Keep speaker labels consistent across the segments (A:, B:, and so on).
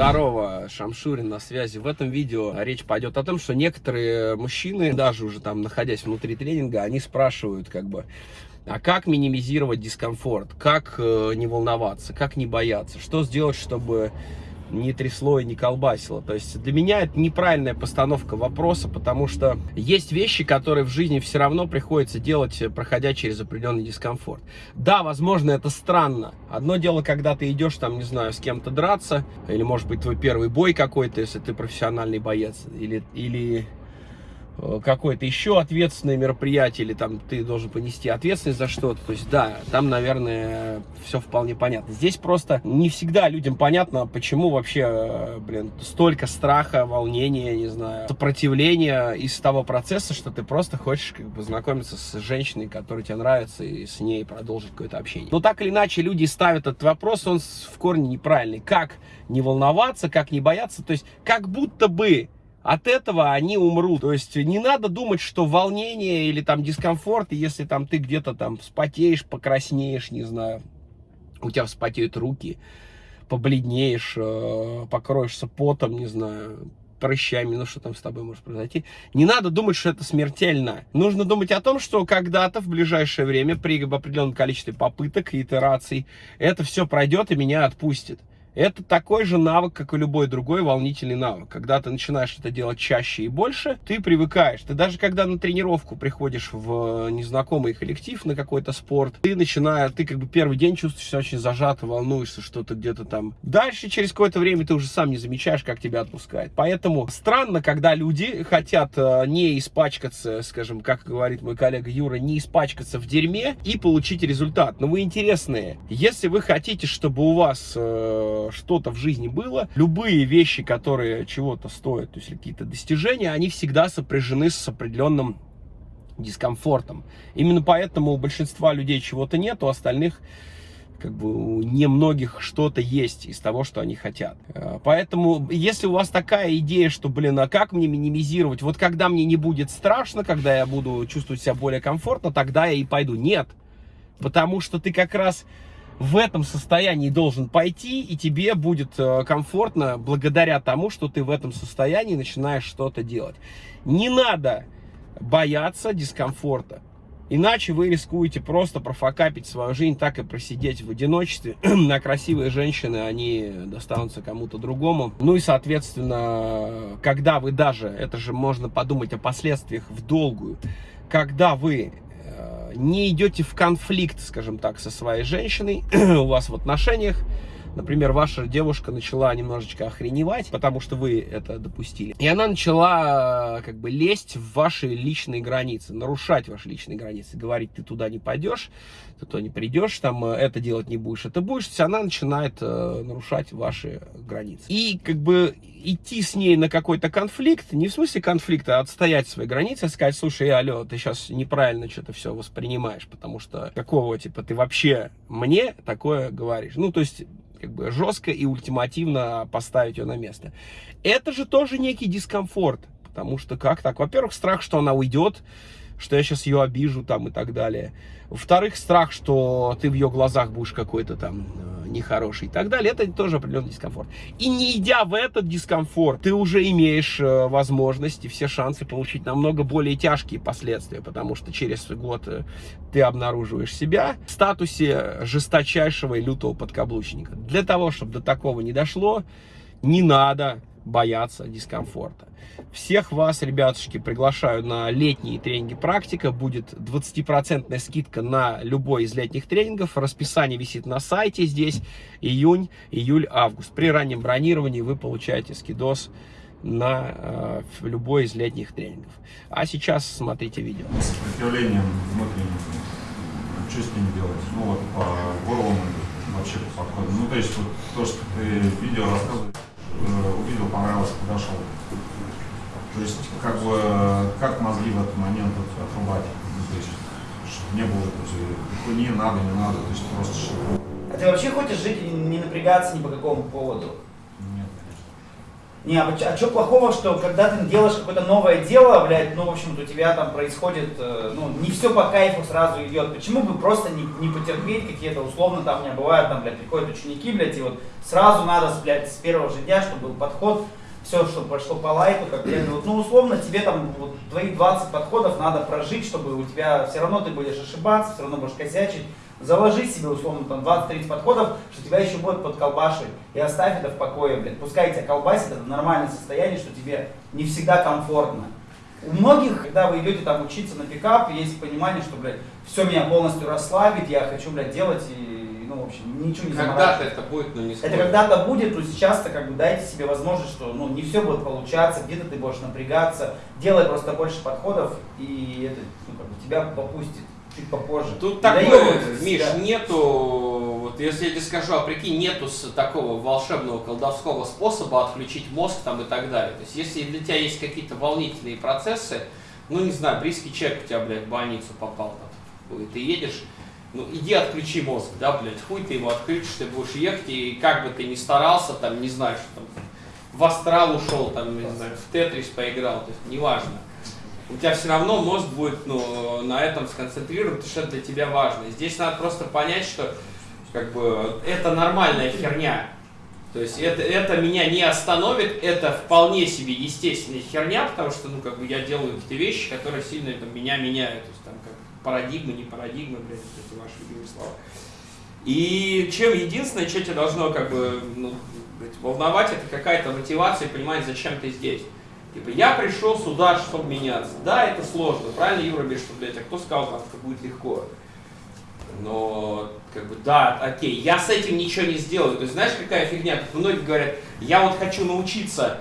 A: Здорово, Шамшурин на связи. В этом видео речь пойдет о том, что некоторые мужчины, даже уже там находясь внутри тренинга, они спрашивают как бы, а как минимизировать дискомфорт, как э, не волноваться, как не бояться, что сделать, чтобы не трясло и не колбасило. То есть для меня это неправильная постановка вопроса, потому что есть вещи, которые в жизни все равно приходится делать, проходя через определенный дискомфорт. Да, возможно, это странно. Одно дело, когда ты идешь там, не знаю, с кем-то драться, или может быть твой первый бой какой-то, если ты профессиональный боец, или, или Э, какое-то еще ответственное мероприятие, или там ты должен понести ответственность за что-то. То есть, да, там, наверное, все вполне понятно. Здесь просто не всегда людям понятно, почему вообще, э, блин, столько страха, волнения, не знаю, сопротивления из того процесса, что ты просто хочешь как бы познакомиться с женщиной, которая тебе нравится, и с ней продолжить какое-то общение. Но так или иначе, люди ставят этот вопрос, он в корне неправильный. Как не волноваться, как не бояться, то есть, как будто бы от этого они умрут. То есть не надо думать, что волнение или там дискомфорт, если там ты где-то там вспотеешь, покраснеешь, не знаю, у тебя вспотеют руки, побледнеешь, э, покроешься потом, не знаю, прыщами, ну что там с тобой может произойти. Не надо думать, что это смертельно. Нужно думать о том, что когда-то в ближайшее время при определенном количестве попыток и итераций это все пройдет и меня отпустит. Это такой же навык, как и любой другой волнительный навык. Когда ты начинаешь это делать чаще и больше, ты привыкаешь. Ты даже когда на тренировку приходишь в незнакомый коллектив, на какой-то спорт, ты начинаешь, ты как бы первый день чувствуешь себя очень зажато, волнуешься, что-то где-то там. Дальше, через какое-то время, ты уже сам не замечаешь, как тебя отпускает. Поэтому странно, когда люди хотят э, не испачкаться, скажем, как говорит мой коллега Юра, не испачкаться в дерьме и получить результат. Но вы интересные. Если вы хотите, чтобы у вас э, что-то в жизни было, любые вещи, которые чего-то стоят, то есть какие-то достижения, они всегда сопряжены с определенным дискомфортом. Именно поэтому у большинства людей чего-то нет, у остальных как бы у немногих что-то есть из того, что они хотят. Э, поэтому, если у вас такая идея, что, блин, а как мне минимизировать? Вот когда мне не будет страшно, когда я буду чувствовать себя более комфортно, тогда я и пойду. Нет, потому что ты как раз в этом состоянии должен пойти, и тебе будет э, комфортно благодаря тому, что ты в этом состоянии начинаешь что-то делать. Не надо бояться дискомфорта. Иначе вы рискуете просто профокапить свою жизнь, так и просидеть в одиночестве. На красивые женщины они достанутся кому-то другому. Ну и, соответственно, когда вы даже, это же можно подумать о последствиях в долгую, когда вы не идете в конфликт, скажем так, со своей женщиной, у вас в отношениях, например, ваша девушка начала немножечко охреневать, потому что вы это допустили. И она начала как бы лезть в ваши личные границы, нарушать ваши личные границы, говорить, ты туда не пойдешь, ты туда не придешь, там э, это делать не будешь, это будешь. То есть она начинает э, нарушать ваши границы. И как бы идти с ней на какой-то конфликт, не в смысле конфликта, а отстоять свои границы, сказать, слушай, алло, ты сейчас неправильно что-то все воспринимаешь, потому что какого, типа, ты вообще мне такое говоришь. Ну, то есть как бы жестко и ультимативно поставить ее на место. Это же тоже некий дискомфорт, потому что как так? Во-первых, страх, что она уйдет, что я сейчас ее обижу там и так далее. Во-вторых, страх, что ты в ее глазах будешь какой-то там э, нехороший и так далее. Это тоже определенный дискомфорт. И не идя в этот дискомфорт, ты уже имеешь э, возможность и все шансы получить намного более тяжкие последствия, потому что через год э, ты обнаруживаешь себя в статусе жесточайшего и лютого подкаблучника. Для того, чтобы до такого не дошло, не надо бояться дискомфорта. Всех вас, ребятушки, приглашаю на летние тренинги «Практика». Будет 20% скидка на любой из летних тренингов. Расписание висит на сайте здесь. Июнь, июль, август. При раннем бронировании вы получаете скидос на э, любой из летних тренингов. А сейчас смотрите видео.
B: Сопротивлением внутренним, что с ним делать? Ну вот по горлу вообще по подходу. Ну то есть вот то, что ты видео рассказываешь. Э, увидел, понравилось, подошел. То есть, как бы, как мозги в этот момент отрубать? Ну, то есть, чтобы не было это не надо, не надо, то есть просто
C: А ты вообще хочешь жить и не напрягаться ни по какому поводу? Не, а, а что плохого, что когда ты делаешь какое-то новое дело, блядь, ну, в общем-то, у тебя там происходит, э, ну, не все по кайфу сразу идет. Почему бы просто не, не потерпеть какие-то, условно, там меня бывают, там, блядь, приходят ученики, блядь, и вот сразу надо, блядь, с первого же дня, чтобы был подход, все, что прошло по лайку, как бы, вот, ну, условно, тебе там, вот, твои 20 подходов надо прожить, чтобы у тебя, все равно ты будешь ошибаться, все равно будешь косячить, Заложи себе, условно, там 20-30 подходов, что тебя еще будет подколбашивать. И оставь это в покое, блядь. Пускай тебя колбасит, это нормальное состояние, что тебе не всегда комфортно. У многих, когда вы идете там учиться на пикап, есть понимание, что, блядь, все меня полностью расслабит, я хочу, блядь, делать и, ну, в общем, ничего не
A: Когда-то это будет, но не скоро.
C: Это когда-то будет, но сейчас-то как бы дайте себе возможность, что ну, не все будет получаться, где-то ты будешь напрягаться, делай просто больше подходов, и это ну, как бы, тебя попустит чуть попозже.
A: Тут такое,
C: доебывайся
A: Миш,
C: себя.
A: нету, вот если я тебе скажу, а прикинь, нету такого волшебного колдовского способа отключить мозг там и так далее. То есть если для тебя есть какие-то волнительные процессы, ну не знаю, близкий человек у тебя, блядь, в больницу попал там, и ты едешь, ну иди отключи мозг, да, блядь, хуй ты его отключишь, ты будешь ехать, и как бы ты ни старался, там, не знаю, что там, в астрал ушел, там, не знаю, в тетрис поиграл, то есть неважно у тебя все равно мозг будет ну, на этом сконцентрирован, потому что это для тебя важно. И Здесь надо просто понять, что как бы, это нормальная херня. То есть это, это меня не остановит, это вполне себе естественная херня, потому что ну, как бы, я делаю какие-то вещи, которые сильно там, меня меняют. То есть там как парадигма, не парадигма, блядь, вот эти ваши любимые слова. И чем единственное, что тебя должно как бы ну, волновать, это какая-то мотивация и зачем ты здесь. Типа, я пришел сюда, чтобы меняться. Да, это сложно. Правильно Юра говорит, что, блядь, а кто сказал, что будет легко? Но, как бы, да, окей, я с этим ничего не сделаю. То есть, знаешь, какая фигня? Тут многие говорят, я вот хочу научиться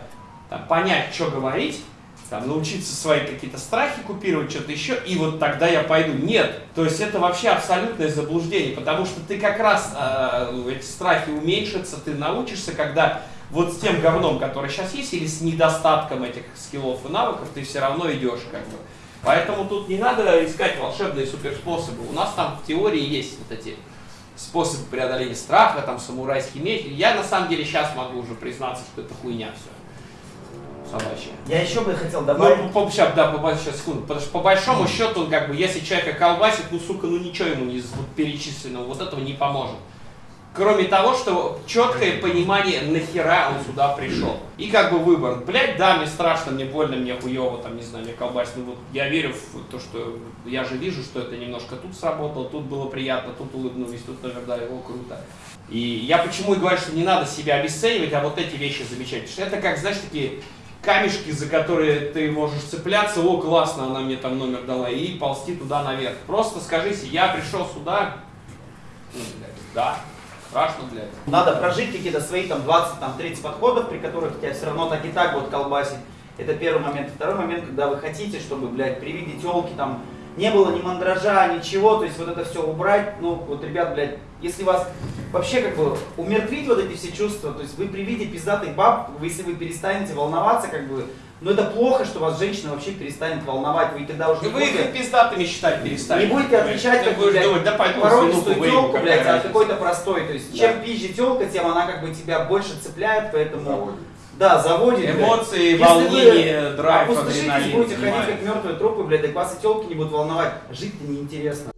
A: там, понять, что говорить, там, научиться свои какие-то страхи купировать, что-то еще, и вот тогда я пойду. Нет, то есть это вообще абсолютное заблуждение, потому что ты как раз э, эти страхи уменьшатся, ты научишься, когда вот с тем говном, который сейчас есть, или с недостатком этих скиллов и навыков, ты все равно идешь как бы. Поэтому тут не надо искать волшебные суперспособы. У нас там в теории есть вот эти способы преодоления страха, там самурайский меч. Я на самом деле сейчас могу уже признаться, что это хуйня все. Собачья.
C: Я еще бы хотел добавить.
A: Ну, по, сейчас, да, по, сейчас, секунду. Потому что по большому счету, как бы, если человека колбасит, ну, сука, ну ничего ему не перечисленного вот этого не поможет. Кроме того, что четкое понимание, нахера он сюда пришел. И как бы выбор. Блять, да, мне страшно, мне больно, мне хуево, там, не знаю, мне колбасит. Ну, вот я верю в то, что я же вижу, что это немножко тут сработало, тут было приятно, тут улыбнулись, тут наверное, о, круто. И я почему и говорю, что не надо себя обесценивать, а вот эти вещи замечать. Что это как, знаешь, такие камешки, за которые ты можешь цепляться, о, классно, она мне там номер дала, и ползти туда наверх. Просто скажи себе, я пришел сюда, ну, да, страшно, блядь.
C: Надо прожить какие-то свои там 20-30 подходов, при которых тебя все равно так и так будут колбасить. Это первый момент. Второй момент, когда вы хотите, чтобы, блядь, при виде телки там не было ни мандража, ничего, то есть вот это все убрать, ну, вот, ребят, блядь, если вас вообще как бы умертвить вот эти все чувства, то есть вы при виде пиздатой баб, вы, если вы перестанете волноваться, как бы, ну это плохо, что вас женщина вообще перестанет волновать, вы тогда уже
A: И
C: не
A: вы
C: будете-
A: их пиздатыми считать перестанете.
C: не будете отличать,
A: Ты
C: как
A: будешь
C: блядь,
A: думать, да пойду
C: породистую телку, блядь, а какой-то простой. То есть,
A: Да.
C: чем пизже телка, тем она как бы тебя больше цепляет, поэтому...
B: Заводит.
C: Да, заводит. блядь.
A: Эмоции,
C: Если
A: волнение, драйв, адреналин.
C: будете ходить как мертвые трупы, блядь, так вас и телки не будут волновать. Жить-то неинтересно.